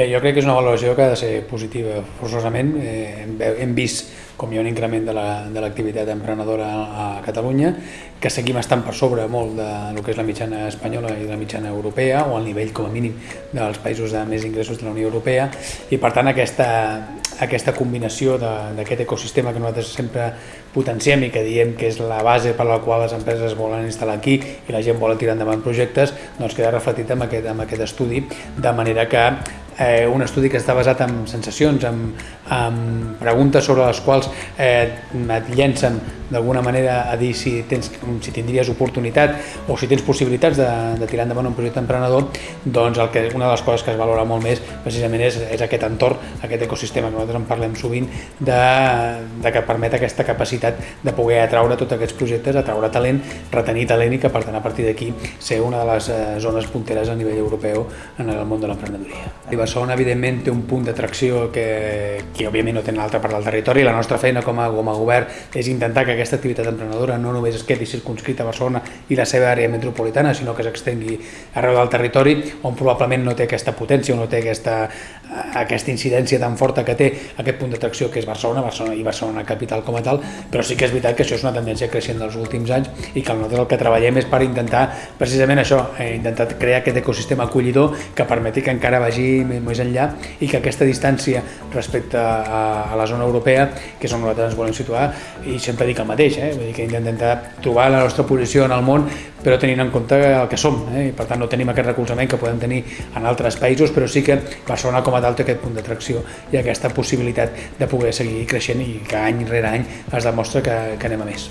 Bé, jo crec que és una valoració que ha de ser positiva forçosament. Eh, hem vist com hi ha un increment de l'activitat la, emprenedora a Catalunya, que seguim estant per sobre molt de lo que és la mitjana espanyola i la mitjana europea, o al nivell com a mínim dels països de més ingressos de la Unió Europea, i per tant aquesta, aquesta combinació d'aquest ecosistema que nosaltres sempre potenciem i que diem que és la base per la qual les empreses volen instal·lar aquí i la gent vol tirar endavant projectes, doncs queda reflectit en aquest, en aquest estudi, de manera que eh, un estudi que està basat en sensacions, en, en preguntes sobre les quals eh, et llencen d'alguna manera a dir si, tens, si tindries oportunitat o si tens possibilitats de, de tirar endavant un projecte emprenedor, doncs el que, una de les coses que es valora molt més precisament és, és aquest entorn, aquest ecosistema que nosaltres en parlem sovint, de, de que permet aquesta capacitat de poder atraure tots aquests projectes, atraure talent, retenir talent i que per tant a partir d'aquí ser una de les eh, zones punteres a nivell europeu en el món de l'emprenedoria. Barcelona evidentment té un punt d'atracció que, que òbviament no té en l'altra part del territori, la nostra feina com a, com a govern és intentar que aquesta activitat emprenedora no només es quedi circunscrita a Barcelona i la seva àrea metropolitana, sinó que s'extengui arreu del territori, on probablement no té aquesta potència o no té aquesta, aquesta incidència tan forta que té aquest punt d'atracció que és Barcelona, Barcelona i Barcelona capital com a tal, però sí que és veritat que això és una tendència creixent dels últims anys i que nosaltres el que treballem és per intentar precisament això, eh, intentar crear aquest ecosistema acollidor que permeti que encara vagi més enllà i que aquesta distància respecte a, a la zona europea, que és on nosaltres ens volem situar, i sempre dic el mateix, eh? Vull dir que intentar trobar la nostra posició en el món, però tenint en compte el que som, eh? i per tant no tenim aquest recolzament que podem tenir en altres països, però sí que Barcelona com a tal té aquest punt d'atracció i aquesta possibilitat de poder seguir creixent i que any rere any es demostra que, que anem a més.